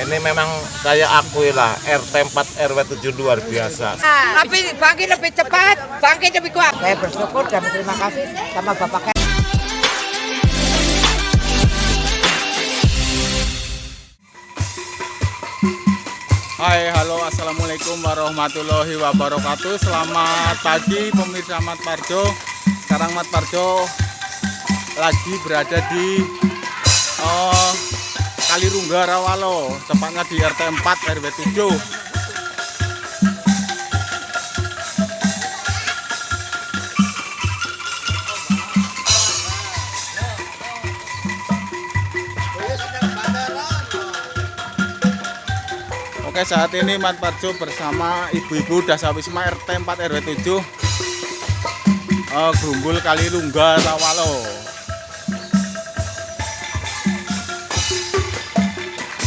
Ini memang saya akui lah RT 4 RW 7 luar biasa. Tapi bangkit lebih cepat, bangkit lebih kuat. Saya bersyukur dan berterima kasih sama Bapak Hai, halo, assalamualaikum warahmatullahi wabarakatuh. Selamat pagi pemirsa Mat Parjo. Sekarang Mat Parjo lagi berada di uh, Kalirungga Rawalo, tepatnya di RT 4 RW 7. Oke saat ini Mat Parjo bersama ibu-ibu Dasawisma RT 4 RW 7 uh, Grumbul Kalilungga Rawalo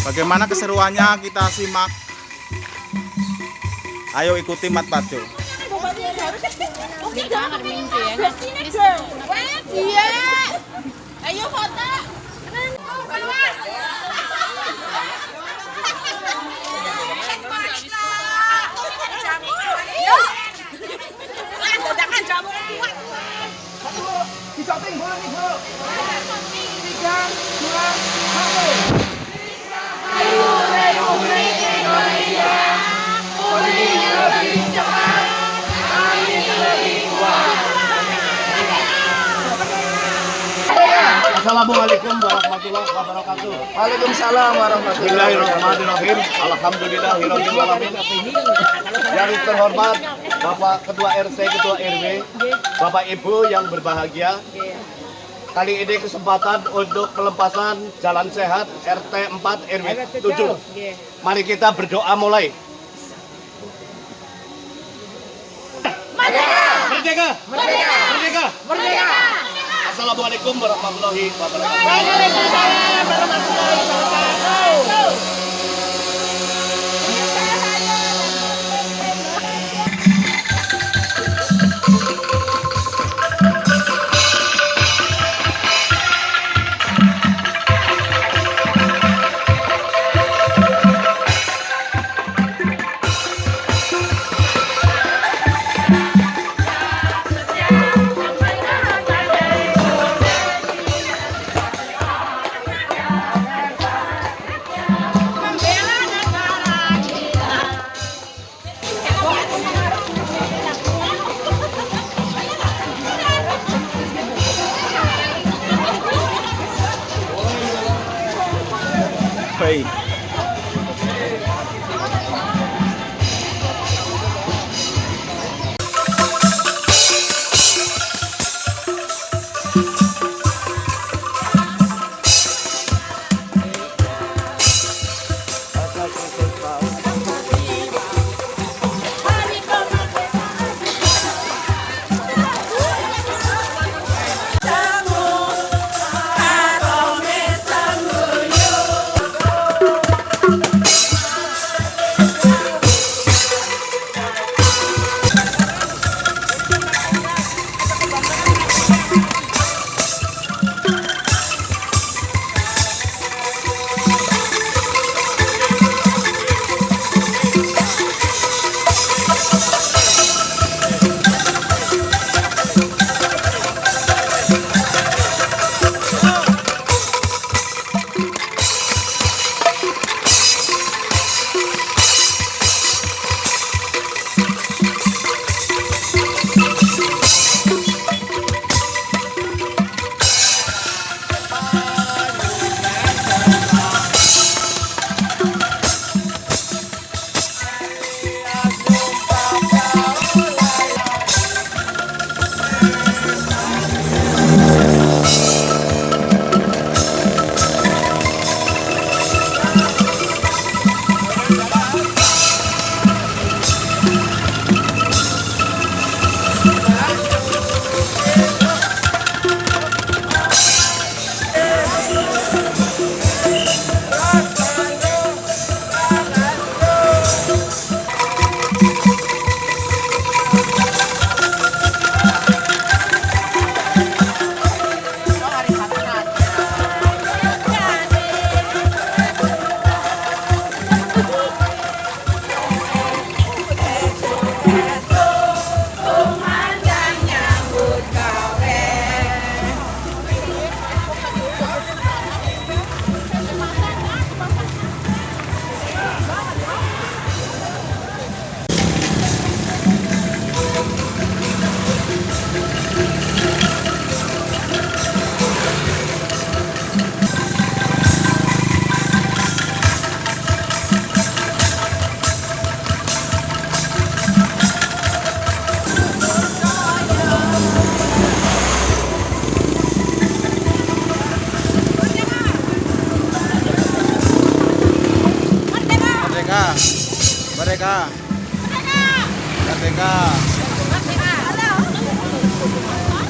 Bagaimana keseruannya kita simak Ayo ikuti Mat Parjo Iya. Ayo foto. Assalamualaikum warahmatullahi wabarakatuh. Waalaikumsalam warahmatullahi wabarakatuh. Alhamdulillahirabbil alamin. Yang terhormat Bapak Ketua RT, Ketua RW, Bapak Ibu yang berbahagia. Kali ini kesempatan untuk pelepasan jalan sehat RT 4 RW 7. Mari kita berdoa mulai. Merdeka! Merdeka! Merdeka! Merdeka! Assalamualaikum warahmatullahi wabarakatuh. ভাই Merdeka. Merdeka.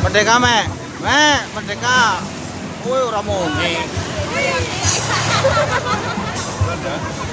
Merdeka, Mek. Mek, merdeka. Woi, ora muni.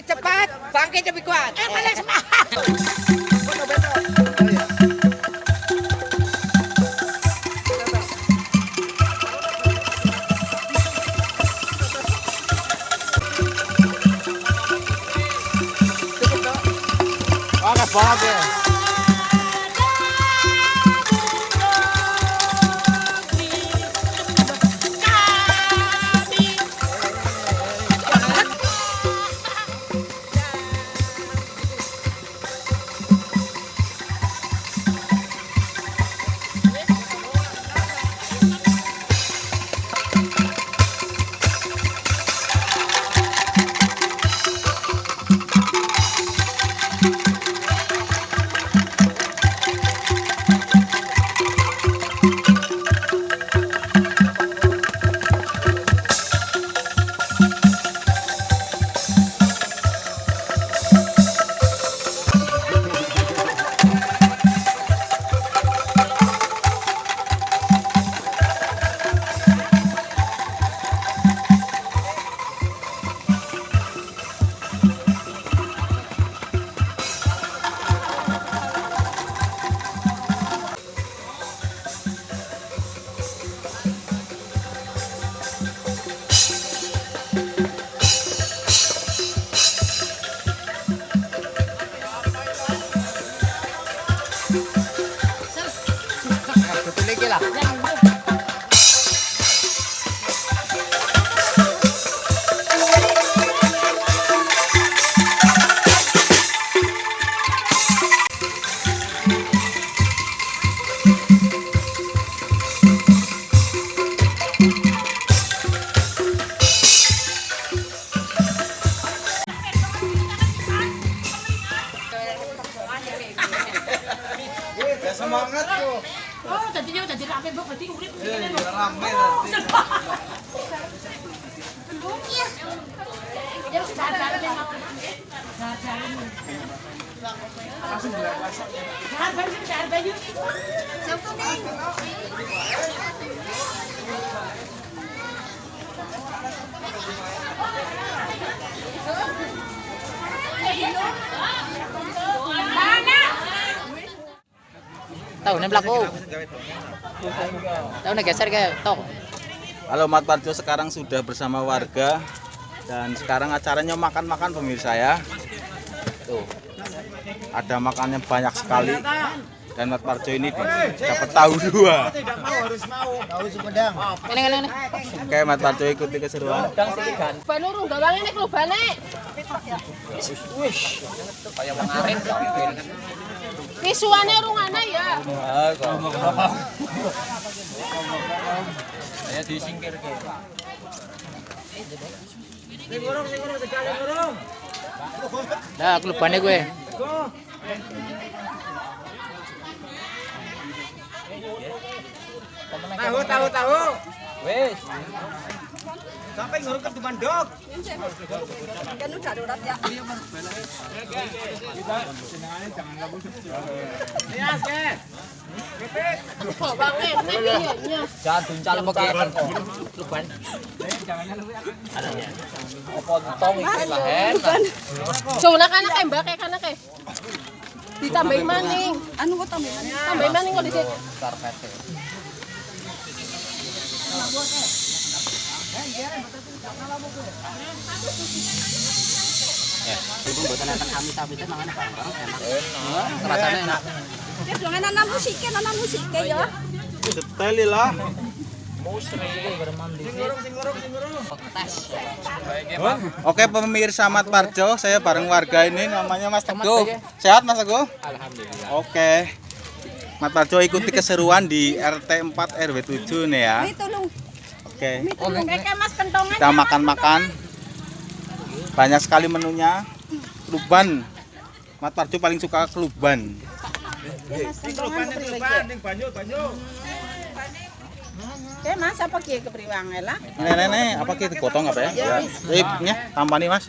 lebih cepat, bangkit lebih kuat. Eh, semangat. Panas banget. Ya Tahu nih pelaku. Tahu nih geser ke tok. Halo Mat Parjo sekarang sudah bersama warga dan sekarang acaranya makan-makan pemirsa ya. tuh ada makannya banyak sekali. Dan Mat Parjo ini dapat tahu dua. Oke Mat Parjo ikuti keseruan. Ban urung gawang ini klubane. Visualnya urung ana ya. Dah klubannya gue. Tahu, tahu, tahu. Wes. Sampai ngurung ke Bandung. Gawange ini piye Jangan duncal pakai kluban. Apa tong iki lah hen. Jona kan kae mbak kae kan kae. Ditambahi maning. Anu kok tambah mana? Tambahi maning kok dhisik. Karpete. Ibu buatan akan kami tapi itu mangan bareng-bareng enak. Enak. Rasanya enak. Ya jangan anak musiknya, anak musiknya ya. detail lah Oke pemirsa Mat Parjo, saya bareng warga ini namanya Mas Teguh. Sehat Mas Teguh? Alhamdulillah. Oke. Mat Parjo ikuti keseruan di RT 4 RW 7 nih ya. Oke. kentongan. Kita makan-makan. Banyak sekali menunya. Kluban. Mat Parjo paling suka kluban. Eh mas apa ki kepriwang lah? Nih, nih, apa kita potong apa ya? Ya. Sip, nih, tambah nih Mas.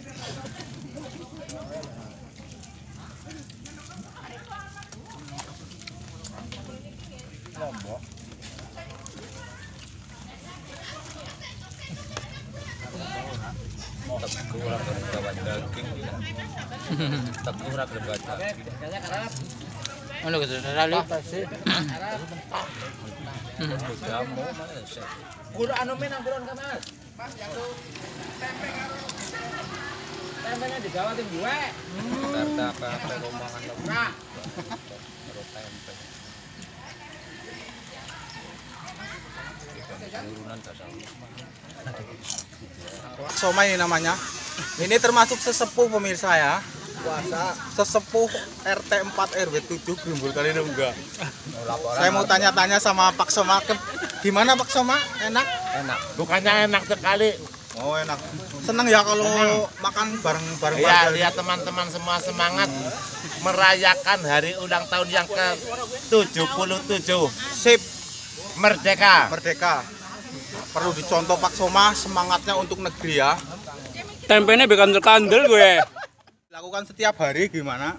mangene iki. Ano ka rali? Kulo ano men ang buron ka mas? Tempenya digawa tim gue. Karta apa apa rombongan lo. Nah, Somai ini namanya. Ini termasuk sesepuh pemirsa ya. Puasa. Sesepuh RT 4 RW 7 Grimbul kali enggak. Saya mau tanya-tanya sama Pak Soma. Ke- Gimana Pak Soma? Enak? Enak. Bukannya enak sekali. Oh enak. Seneng ya kalau makan bareng-bareng Ya, warga. lihat teman-teman semua semangat merayakan hari ulang tahun yang ke-77 Sip, Merdeka. merdeka. Perlu dicontoh Pak Soma semangatnya untuk negeri ya. Tempenya bikin terkandel gue. Lakukan setiap hari gimana?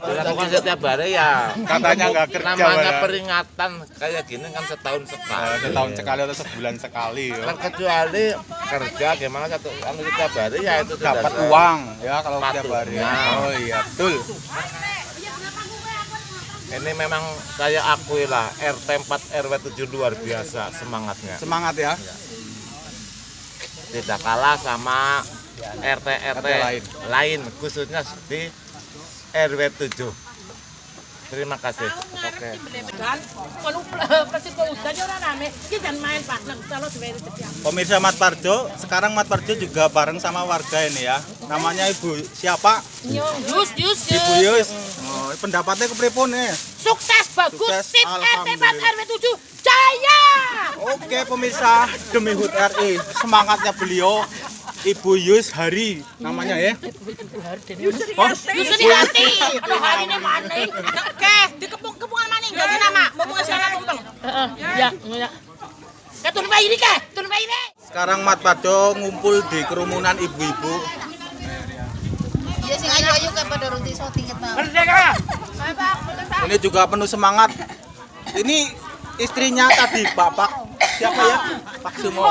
Dilakukan setiap hari ya. Katanya nggak kerja. Namanya Pak. peringatan kayak gini kan setahun sekali. setahun sekali atau sebulan sekali. ya. Kecuali kerja gimana satu kan setiap hari ya itu dapat uang ya kalau setiap hari. Oh iya betul. Ini memang saya akui lah RT 4 RW 7 luar biasa semangatnya. Semangat ya. Tidak kalah sama RT RT lain. lain khususnya di RW 7. Terima kasih. Oke. Pak. Nah. Pemirsa Mat Parjo, sekarang Mat Parjo juga bareng sama warga ini ya. Namanya Ibu siapa? Yus, yus, Ibu Yus. Oh, pendapatnya kepripun nih? Sukses, bagus, Sukses, sip, RT 4 alhamdulillah. RW 7, jaya! Oke pemirsa demi HUT RI semangatnya beliau Ibu Yus Hari namanya ya. Oh, Yus di hati, aduh hari ini mana? Oke, di kepung-kepungan mana? Jadi nama, mau ngasih anak tumpeng. Ya, ya. Ya turun bayi ini ke, turun bayi ini. sekarang Mat Parjo ngumpul di kerumunan ibu-ibu. Merdeka! Ini juga penuh semangat. Ini istrinya tadi Bapak siapa ya? Pak Sumo.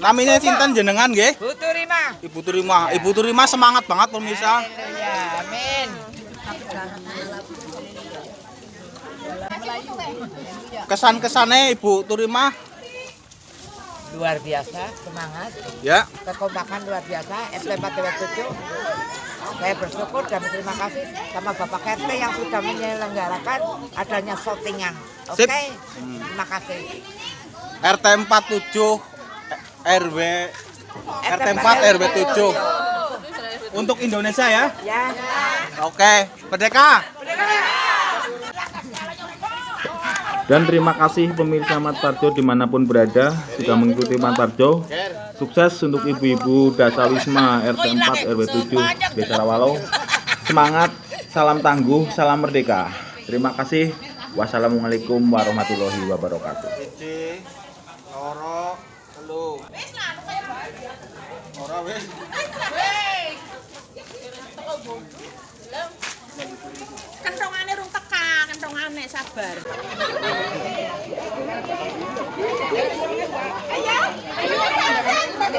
Namanya Sinten jenengan nggih? Bu Turima. Ibu Turima. Ibu Turima semangat banget pemirsa. Ya, amin. Kesan-kesannya Ibu Turima Luar biasa, semangat. ya. Kekompakan luar biasa, RT 4 RW 7. Saya bersyukur dan berterima kasih sama Bapak RT yang sudah menyelenggarakan adanya shootingan. Oke, Sip. terima kasih. RT 47 RW RT 4 RW 7 untuk Indonesia ya. Ya. Oke, Merdeka. Dan terima kasih pemirsa Mat Parjo di mana pun berada sudah mengikuti Mat Parjo. Sukses untuk ibu-ibu Dasa Wisma RT 4 RW 7 Desa Rawalo. Semangat, salam tangguh, salam merdeka. Terima kasih. Wassalamualaikum warahmatullahi wabarakatuh. Sabar. Ayo, ayo, Ya,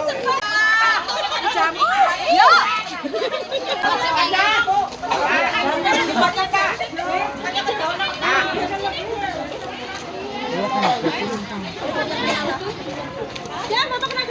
mau kena